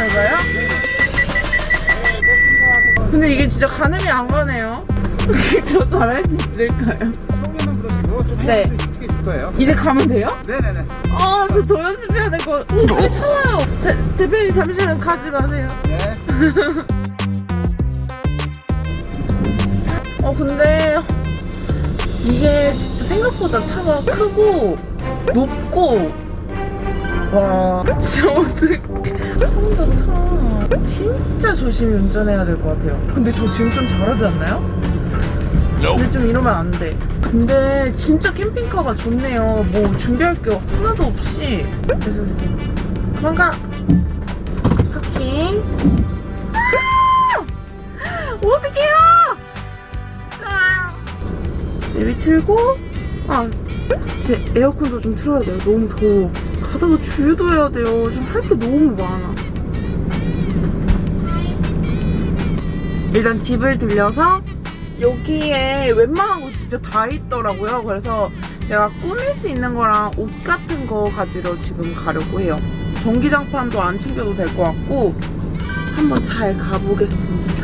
잘 가요? 근데 이게 진짜 가늠이 안 가네요. 저 잘할 수 있을까요? 처음에는 그러시고 좀 네. 네. 익숙해질 거예요. 이제 가면 돼요? 네네네. 아, 저 더 연습해야 될 거. 오, 저기 차와요. 대, 대표님 잠시만 가지 마세요. 네. 어, 근데 이게 진짜 생각보다 차가 크고 높고 와, 진짜 어떡해. 처음부터 차 진짜 조심히 운전해야 될 것 같아요. 근데 저 지금 좀 잘하지 않나요? 근데 좀 이러면 안 돼. 근데 진짜 캠핑카가 좋네요. 뭐 준비할 게 하나도 없이. 됐어, 됐어. 그만 가. 파킹. 아! 어떡해요! 진짜. 내비 틀고, 아, 제 에어컨도 좀 틀어야 돼요. 너무 더워. 가다가 주유도 해야 돼요. 지금 할 게 너무 많아. 일단 집을 들려서 여기에 웬만한 거 진짜 다 있더라고요. 그래서 제가 꾸밀 수 있는 거랑 옷 같은 거 가지러 지금 가려고 해요. 전기장판도 안 챙겨도 될 것 같고 한번 잘 가보겠습니다.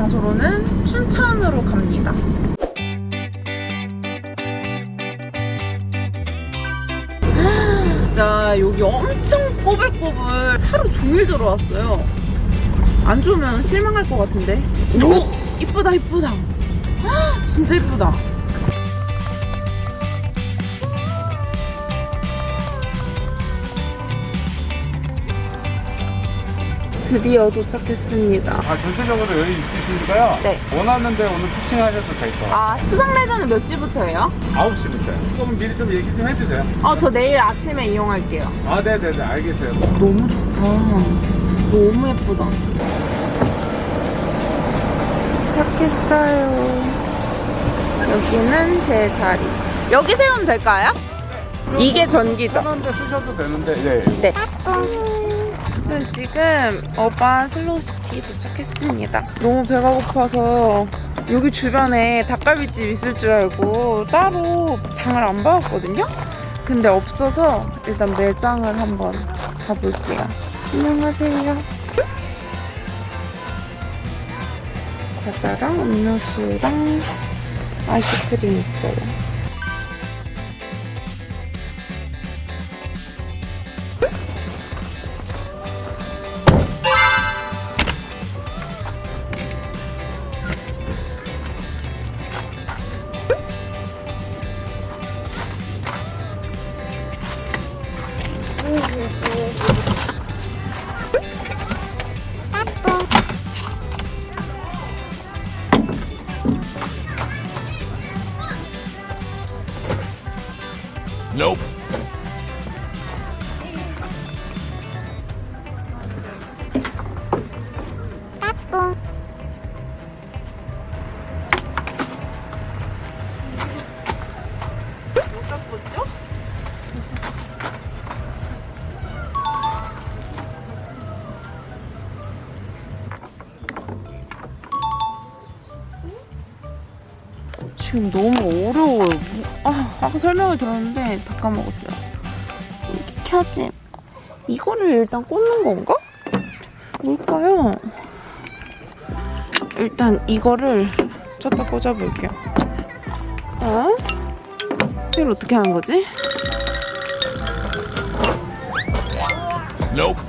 장소로는 춘천으로 갑니다. 진짜 여기 엄청 꼬불꼬불 하루 종일 들어왔어요. 안 좋으면 실망할 것 같은데. 오! 이쁘다 이쁘다. 헉, 진짜 이쁘다. 드디어 도착했습니다. 아 전체적으로 여유 있으시니까요. 네. 원하는 데 오늘 피칭하셔도 될 거예요. 아 수상 레저는 몇 시부터예요? 9시부터요. 조금 미리 좀 얘기 좀 해주세요. 어 저 내일 아침에 이용할게요. 아 네네네 알겠어요. 너무 좋다. 너무 예쁘다. 도착했어요. 여기는 제 자리. 여기 세우면 될까요? 이게 전기죠? 편한데 쓰셔도 되는데 네. 네. 저는 지금 Urban Slow City 도착했습니다. 너무 배가 고파서 여기 주변에 닭갈비집 있을 줄 알고 따로 장을 안 봐왔거든요? 근데 없어서 일단 매장을 한번 가볼게요. 안녕하세요. 과자랑 음료수랑 아이스크림 있어요. 지금 너무 어려워요. 아, 아까 설명을 들었는데 다 까먹었어요. 이렇게 켜짐. 이거를 일단 꽂는 건가? 뭘까요? 일단 이거를 쳤다 꽂아볼게요. 어? 이걸 어떻게 하는 거지? Nope.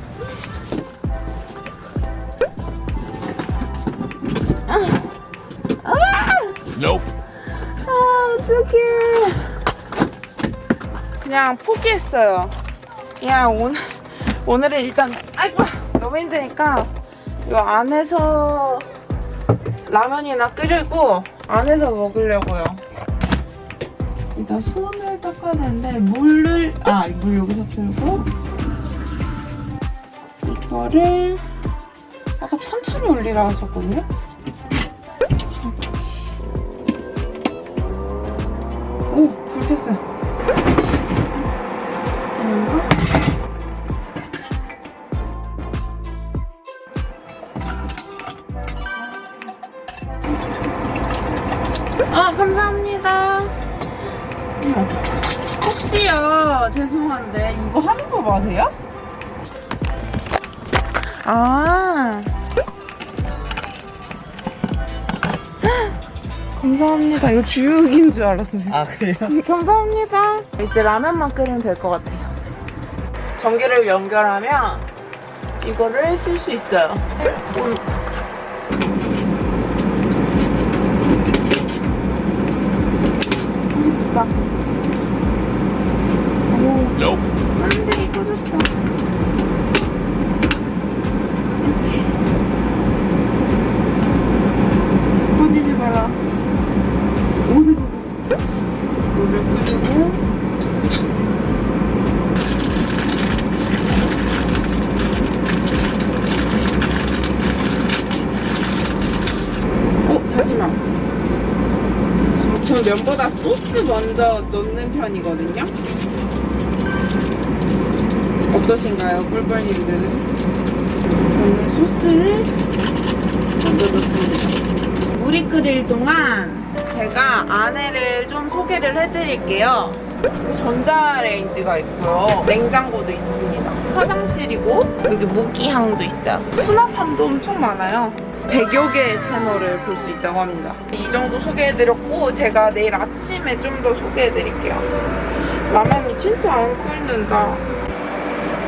Nope. 아 어떡해. 그냥 포기했어요. 그냥 오늘 오늘은 일단 아이고 너무 힘드니까 요 안에서 라면이나 끓이고 안에서 먹으려고요. 일단 손을 닦아야 되는데 물을 아 물 여기서 틀고 이거를 아까 천천히 올리라 하셨거든요 오, 불 켰어요. 아 감사합니다. 혹시요 죄송한데 이거 하는 거 맞아요? 아 감사합니다. 이거 주육인 줄 알았어요. 아 그래요? 감사합니다. 이제 라면만 끓이면 될 것 같아요. 전기를 연결하면 이거를 쓸 수 있어요. 음. 됐다. 오. 안돼 꺼졌어. 꺼지지 마라. 오 됐어. 물을 끓이고 어 다시마 저 면보다 소스 먼저 넣는 편이거든요? 어떠신가요 꿀벌님들은? 저는 소스를 먼저 넣습니다. 물이 끓일 동안 제가 안에를 좀 소개를 해드릴게요. 전자레인지가 있고요. 냉장고도 있습니다. 화장실이고 여기 모기향도 있어요. 수납함도 엄청 많아요 100여 개의 채널을 볼 수 있다고 합니다. 이 정도 소개해드렸고 제가 내일 아침에 좀 더 소개해드릴게요. 라면이 진짜 안 끓는다.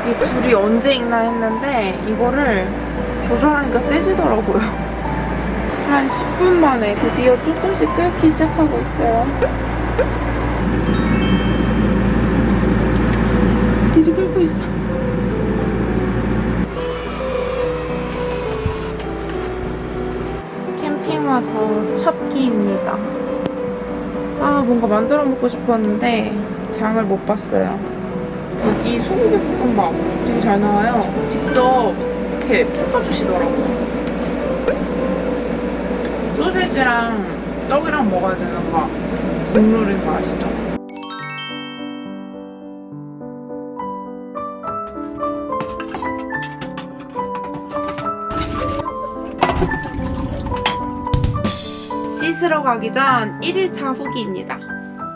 이 불이 언제 익나 했는데 이거를 조절하니까 세지더라고요. 한 10분 만에 드디어 조금씩 끓기 시작하고 있어요 뭔가 만들어 먹고 싶었는데 장을 못 봤어요. 여기 소고기 볶음밥 되게 잘 나와요. 직접 이렇게 볶아주시더라고요. 소세지랑 떡이랑 먹어야 되는 거 국룰인 거 아시죠? 씻으러 가기 전 1일차 후기입니다.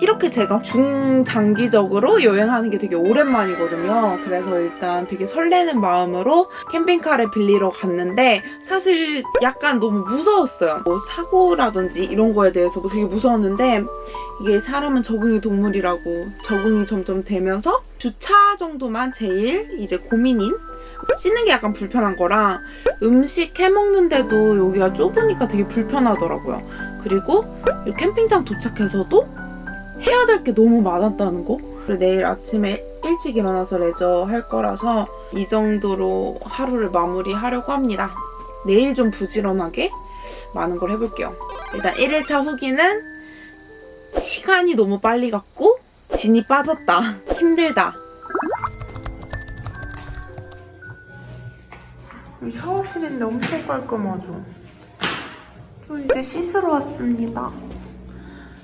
이렇게 제가 중장기적으로 여행하는 게 되게 오랜만이거든요. 그래서 일단 되게 설레는 마음으로 캠핑카를 빌리러 갔는데 사실 약간 너무 무서웠어요. 뭐 사고라든지 이런 거에 대해서도 되게 무서웠는데 이게 사람은 적응이 동물이라고 적응이 점점 되면서 주차 정도만 제일 이제 고민인 씻는 게 약간 불편한 거랑 음식 해 먹는데도 여기가 좁으니까 되게 불편하더라고요. 그리고 이 캠핑장 도착해서도 해야 될 게 너무 많았다는 거. 내일 아침에 일찍 일어나서 레저 할 거라서 이 정도로 하루를 마무리하려고 합니다. 내일 좀 부지런하게 많은 걸 해볼게요. 일단 1일차 후기는 시간이 너무 빨리 갔고 진이 빠졌다. 힘들다. 이 샤워실인데 엄청 깔끔하죠? 저 이제 씻으러 왔습니다.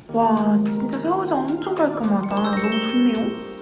와 진짜 샤워장 엄청 깔끔하다. 너무 좋네요.